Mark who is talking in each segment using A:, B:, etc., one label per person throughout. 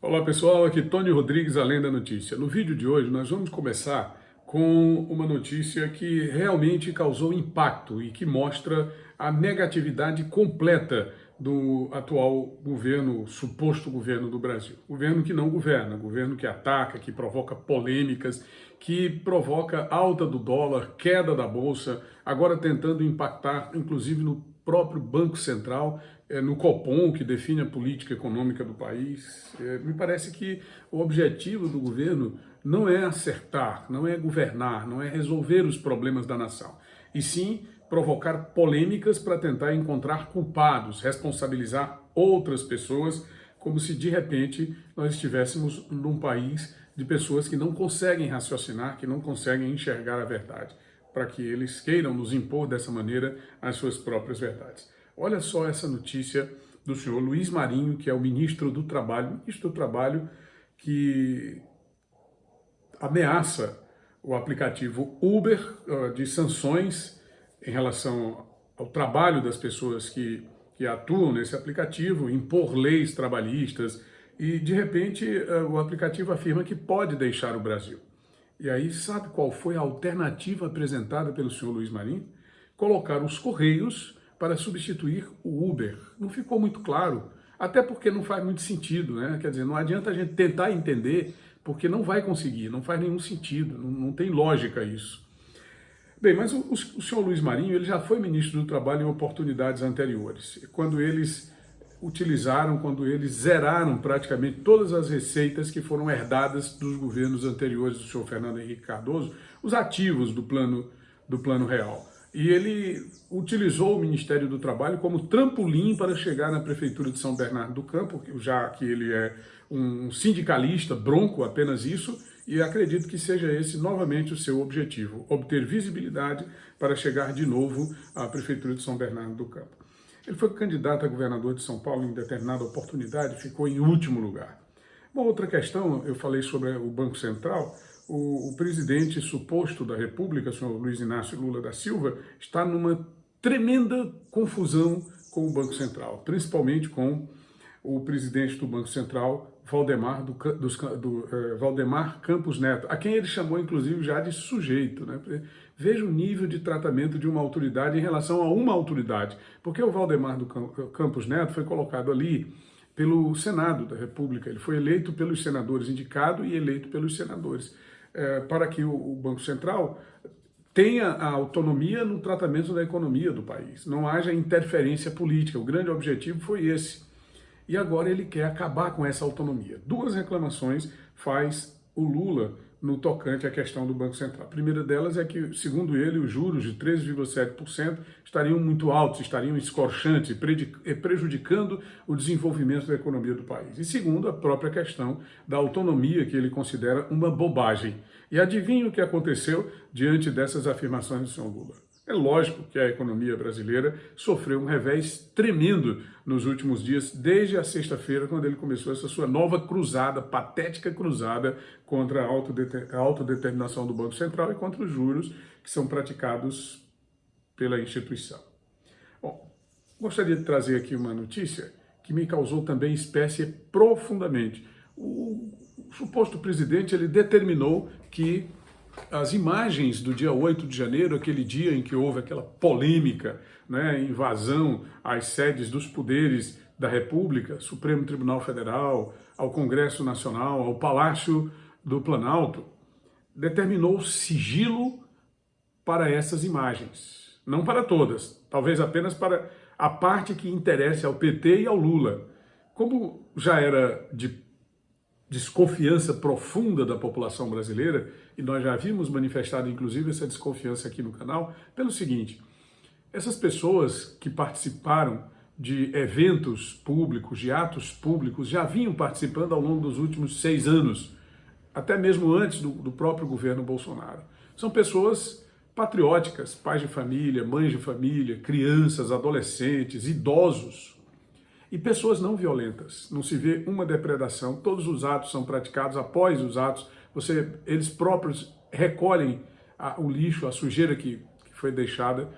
A: Olá pessoal, aqui Tony Rodrigues, Além da Notícia. No vídeo de hoje nós vamos começar com uma notícia que realmente causou impacto e que mostra a negatividade completa do atual governo, suposto governo do Brasil. Governo que não governa, governo que ataca, que provoca polêmicas, que provoca alta do dólar, queda da bolsa, agora tentando impactar inclusive no próprio Banco Central, é, no Copom, que define a política econômica do país. É, me parece que o objetivo do governo não é acertar, não é governar, não é resolver os problemas da nação, e sim provocar polêmicas para tentar encontrar culpados, responsabilizar outras pessoas, como se de repente nós estivéssemos num país de pessoas que não conseguem raciocinar, que não conseguem enxergar a verdade, para que eles queiram nos impor dessa maneira as suas próprias verdades. Olha só essa notícia do senhor Luiz Marinho, que é o ministro do Trabalho, ministro do Trabalho que ameaça o aplicativo Uber de sanções em relação ao trabalho das pessoas que, que atuam nesse aplicativo, impor leis trabalhistas e, de repente, o aplicativo afirma que pode deixar o Brasil. E aí, sabe qual foi a alternativa apresentada pelo senhor Luiz Marinho? Colocar os Correios para substituir o Uber. Não ficou muito claro, até porque não faz muito sentido, né? Quer dizer, não adianta a gente tentar entender, porque não vai conseguir, não faz nenhum sentido, não, não tem lógica isso. Bem, mas o, o, senhor Luiz Marinho ele já foi ministro do Trabalho em oportunidades anteriores, quando eles utilizaram, quando eles zeraram praticamente todas as receitas que foram herdadas dos governos anteriores do senhor Fernando Henrique Cardoso, os ativos do plano, do plano real e ele utilizou o Ministério do Trabalho como trampolim para chegar na Prefeitura de São Bernardo do Campo, já que ele é um sindicalista bronco, apenas isso, e acredito que seja esse novamente o seu objetivo, obter visibilidade para chegar de novo à Prefeitura de São Bernardo do Campo. Ele foi candidato a governador de São Paulo em determinada oportunidade ficou em último lugar. Uma outra questão, eu falei sobre o Banco Central, o, o presidente suposto da República, o senhor Luiz Inácio Lula da Silva, está numa tremenda confusão com o Banco Central, principalmente com o presidente do Banco Central, Valdemar, do, do uh, Valdemar Campos Neto, a quem ele chamou, inclusive, já de sujeito. Né? Veja o nível de tratamento de uma autoridade em relação a uma autoridade, porque o Valdemar do Campos Neto foi colocado ali pelo Senado da República, ele foi eleito pelos senadores, indicado e eleito pelos senadores é, para que o, o Banco Central tenha a autonomia no tratamento da economia do país, não haja interferência política. O grande objetivo foi esse. E agora ele quer acabar com essa autonomia. Duas reclamações faz o Lula no tocante à questão do Banco Central. A primeira delas é que, segundo ele, os juros de 13,7% estariam muito altos, estariam escorchantes, prejudicando o desenvolvimento da economia do país. E segundo, a própria questão da autonomia, que ele considera uma bobagem. E adivinha o que aconteceu diante dessas afirmações do senhor Lula? É lógico que a economia brasileira sofreu um revés tremendo nos últimos dias, desde a sexta-feira, quando ele começou essa sua nova cruzada, patética cruzada, contra a autodeterminação do Banco Central e contra os juros que são praticados pela instituição. Bom, gostaria de trazer aqui uma notícia que me causou também espécie profundamente. O, suposto presidente ele determinou que as imagens do dia 8 de janeiro, aquele dia em que houve aquela polêmica, né, invasão às sedes dos poderes da República, Supremo Tribunal Federal, ao Congresso Nacional, ao Palácio do Planalto, determinou sigilo para essas imagens. Não para todas, talvez apenas para a parte que interessa ao PT e ao Lula. Como já era de desconfiança profunda da população brasileira, e nós já havíamos manifestado inclusive essa desconfiança aqui no canal, pelo seguinte, essas pessoas que participaram de eventos públicos, de atos públicos, já vinham participando ao longo dos últimos seis anos, até mesmo antes do, do próprio governo Bolsonaro. São pessoas patrióticas, pais de família, mães de família, crianças, adolescentes, idosos, e pessoas não violentas. Não se vê uma depredação, todos os atos são praticados após os atos, você, eles próprios recolhem a, o lixo, a sujeira que, que foi deixada.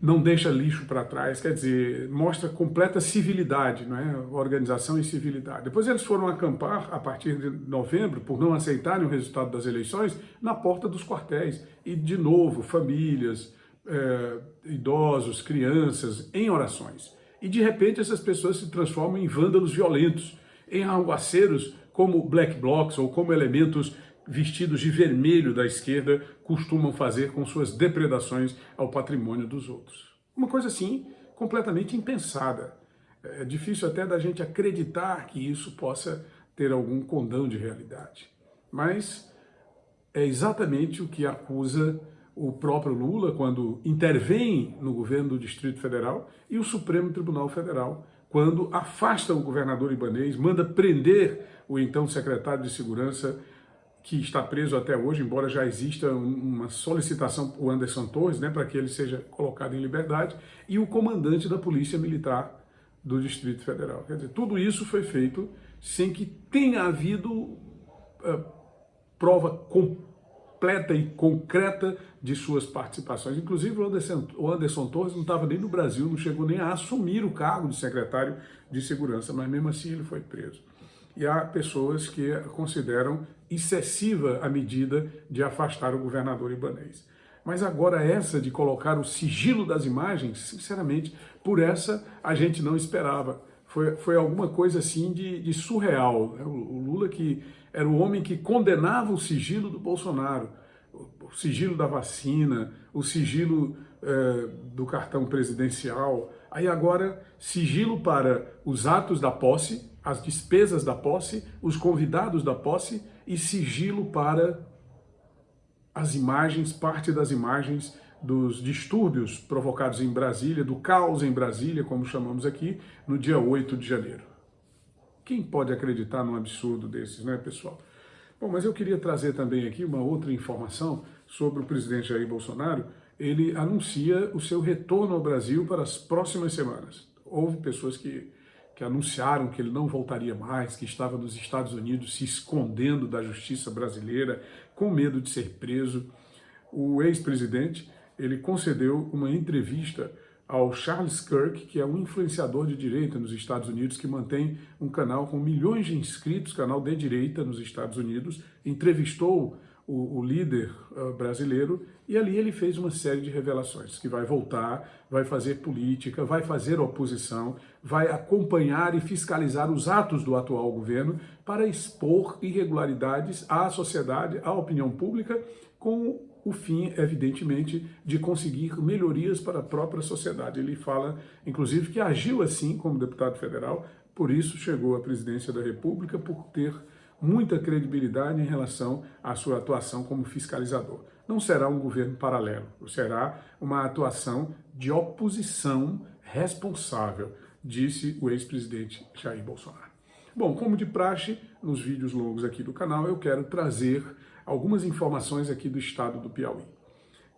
A: não deixa lixo para trás, quer dizer, mostra completa civilidade, não é? organização e civilidade. Depois eles foram acampar, a partir de novembro, por não aceitarem o resultado das eleições, na porta dos quartéis. E, de novo, famílias, é, idosos, crianças, em orações. E, de repente, essas pessoas se transformam em vândalos violentos, em arruaceiros como black blocs ou como elementos vestidos de vermelho da esquerda costumam fazer com suas depredações ao patrimônio dos outros. Uma coisa assim, completamente impensada. É difícil até da gente acreditar que isso possa ter algum condão de realidade. Mas é exatamente o que acusa o próprio Lula quando intervém no governo do Distrito Federal e o Supremo Tribunal Federal quando afasta o governador Ibanês, manda prender o então secretário de Segurança que está preso até hoje, embora já exista uma solicitação por Anderson Torres, né, para que ele seja colocado em liberdade, e o comandante da Polícia Militar do Distrito Federal. Quer dizer, tudo isso foi feito sem que tenha havido uh, prova completa e concreta de suas participações. Inclusive, o Anderson, o Anderson Torres não estava nem no Brasil, não chegou nem a assumir o cargo de secretário de Segurança, mas mesmo assim ele foi preso e há pessoas que consideram excessiva a medida de afastar o governador ibanês. Mas agora essa de colocar o sigilo das imagens, sinceramente, por essa a gente não esperava. Foi, foi alguma coisa assim de, de surreal. Né? O, o Lula que era o homem que condenava o sigilo do Bolsonaro, o sigilo da vacina, o sigilo eh, do cartão presidencial. Aí agora, sigilo para os atos da posse, as despesas da posse, os convidados da posse e sigilo para as imagens, parte das imagens dos distúrbios provocados em Brasília, do caos em Brasília, como chamamos aqui, no dia 8 de janeiro. Quem pode acreditar num absurdo desses, né, pessoal? Bom, mas eu queria trazer também aqui uma outra informação sobre o presidente Jair Bolsonaro. Ele anuncia o seu retorno ao Brasil para as próximas semanas. Houve pessoas que que anunciaram que ele não voltaria mais, que estava nos Estados Unidos se escondendo da justiça brasileira, com medo de ser preso. O ex-presidente, ele concedeu uma entrevista ao Charles Kirk, que é um influenciador de direita nos Estados Unidos, que mantém um canal com milhões de inscritos, canal de direita nos Estados Unidos, entrevistou o, o líder uh, brasileiro, e ali ele fez uma série de revelações, que vai voltar, vai fazer política, vai fazer oposição, vai acompanhar e fiscalizar os atos do atual governo para expor irregularidades à sociedade, à opinião pública, com o fim, evidentemente, de conseguir melhorias para a própria sociedade. Ele fala, inclusive, que agiu assim como deputado federal, por isso chegou à presidência da República, por ter muita credibilidade em relação à sua atuação como fiscalizador. Não será um governo paralelo, será uma atuação de oposição responsável, disse o ex-presidente Jair Bolsonaro. Bom, como de praxe, nos vídeos longos aqui do canal, eu quero trazer algumas informações aqui do estado do Piauí.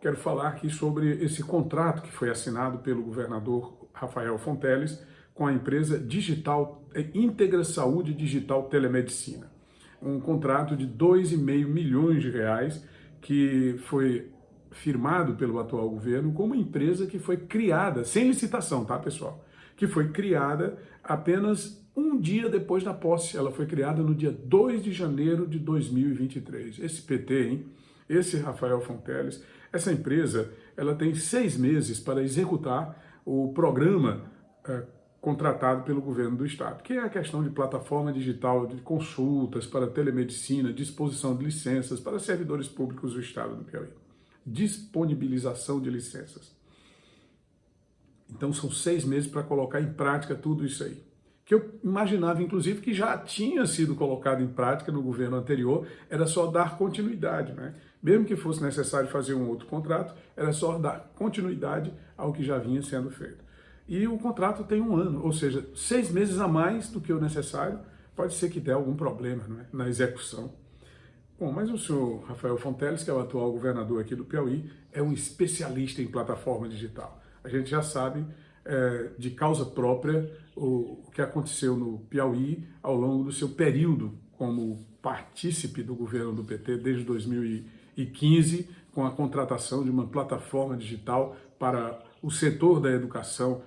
A: Quero falar aqui sobre esse contrato que foi assinado pelo governador Rafael Fonteles com a empresa Digital Íntegra Saúde Digital Telemedicina um contrato de 2,5 milhões de reais que foi firmado pelo atual governo com uma empresa que foi criada, sem licitação, tá pessoal? Que foi criada apenas um dia depois da posse. Ela foi criada no dia 2 de janeiro de 2023. Esse PT, hein? Esse Rafael Fonteles, essa empresa, ela tem seis meses para executar o programa uh, contratado pelo governo do estado, que é a questão de plataforma digital de consultas para telemedicina, disposição de licenças para servidores públicos do estado do Piauí. Disponibilização de licenças. Então são seis meses para colocar em prática tudo isso aí. Que eu imaginava, inclusive, que já tinha sido colocado em prática no governo anterior, era só dar continuidade. Né? Mesmo que fosse necessário fazer um outro contrato, era só dar continuidade ao que já vinha sendo feito e o contrato tem um ano, ou seja, seis meses a mais do que o necessário, pode ser que dê algum problema é? na execução. Bom, mas o senhor Rafael Fonteles, que é o atual governador aqui do Piauí, é um especialista em plataforma digital. A gente já sabe é, de causa própria o, o que aconteceu no Piauí ao longo do seu período como partícipe do governo do PT desde 2015, com a contratação de uma plataforma digital para o setor da educação,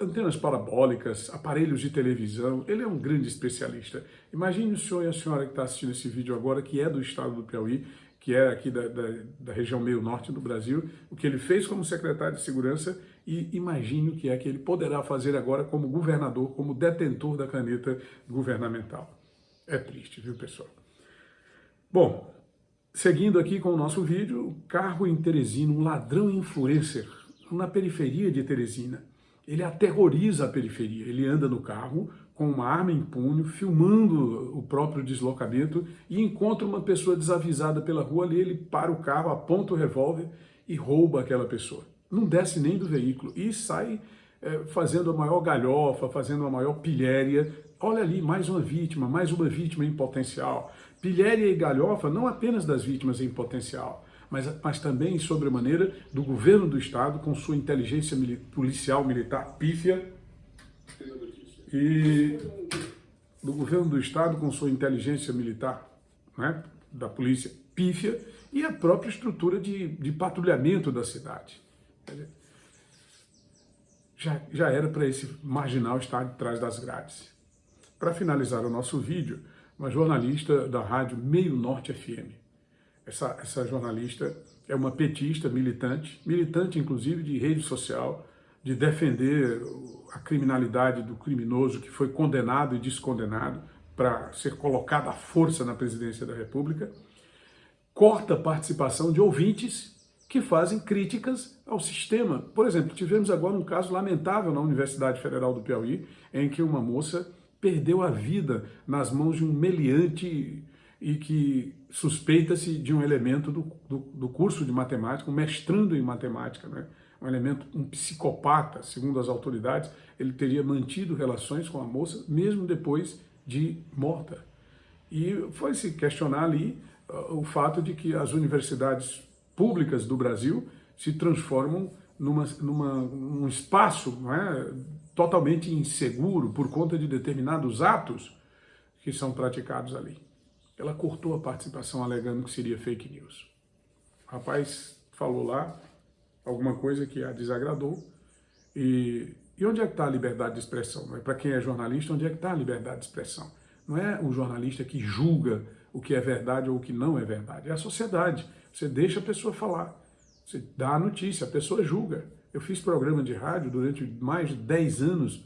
A: antenas parabólicas, aparelhos de televisão, ele é um grande especialista. Imagine o senhor e a senhora que está assistindo esse vídeo agora, que é do estado do Piauí, que é aqui da, da, da, região meio norte do Brasil, o que ele fez como secretário de segurança e imagine o que é que ele poderá fazer agora como governador, como detentor da caneta governamental. É triste, viu, pessoal? Bom, seguindo aqui com o nosso vídeo, carro em Teresina, um ladrão influencer na periferia de Teresina. Ele aterroriza a periferia, ele anda no carro com uma arma em punho, filmando o próprio deslocamento e encontra uma pessoa desavisada pela rua ali, ele para o carro, aponta o revólver e rouba aquela pessoa. Não desce nem do veículo e sai é, fazendo a maior galhofa, fazendo a maior pilhéria. Olha ali, mais uma vítima, mais uma vítima em potencial. Pilhéria e galhofa não apenas das vítimas em potencial, mas, mas também, sobremaneira, do governo do Estado, com sua inteligência policial militar pífia, e do governo do Estado, com sua inteligência militar, né, da polícia pífia, e a própria estrutura de, de patrulhamento da cidade. Já, já era para esse marginal estar de trás das grades. Para finalizar o nosso vídeo, uma jornalista da rádio Meio Norte FM. Essa, essa jornalista é uma petista militante, militante inclusive de rede social, de defender a criminalidade do criminoso que foi condenado e descondenado para ser colocado à força na presidência da República, corta a participação de ouvintes que fazem críticas ao sistema. Por exemplo, tivemos agora um caso lamentável na Universidade Federal do Piauí, em que uma moça perdeu a vida nas mãos de um meliante e que suspeita-se de um elemento do, do, do, curso de matemática, um mestrando em matemática, né? um elemento, um psicopata, segundo as autoridades, ele teria mantido relações com a moça mesmo depois de morta. E foi se questionar ali uh, o fato de que as universidades públicas do Brasil se transformam numa, numa, num espaço não é, totalmente inseguro por conta de determinados atos que são praticados ali. Ela cortou a participação alegando que seria fake news. O rapaz falou lá alguma coisa que a desagradou e, e onde é que está a liberdade de expressão? É? Para quem é jornalista, onde é que está a liberdade de expressão? Não é o jornalista que julga o que é verdade ou o que não é verdade, é a sociedade. Você deixa a pessoa falar. Você dá a notícia, a pessoa julga. Eu fiz programa de rádio durante mais de 10 anos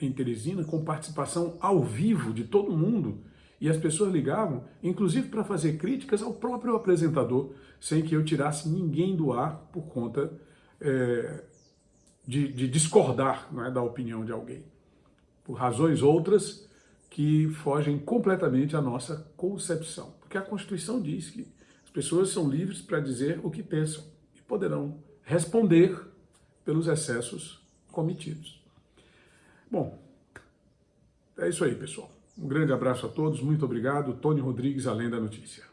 A: em Teresina, com participação ao vivo de todo mundo, e as pessoas ligavam, inclusive para fazer críticas ao próprio apresentador, sem que eu tirasse ninguém do ar por conta é, de, de, discordar é, da opinião de alguém. Por razões outras que fogem completamente à nossa concepção. Porque a Constituição diz que as pessoas são livres para dizer o que pensam poderão responder pelos excessos cometidos. Bom, é isso aí, pessoal. Um grande abraço a todos, muito obrigado. Tony Rodrigues, Além da Notícia.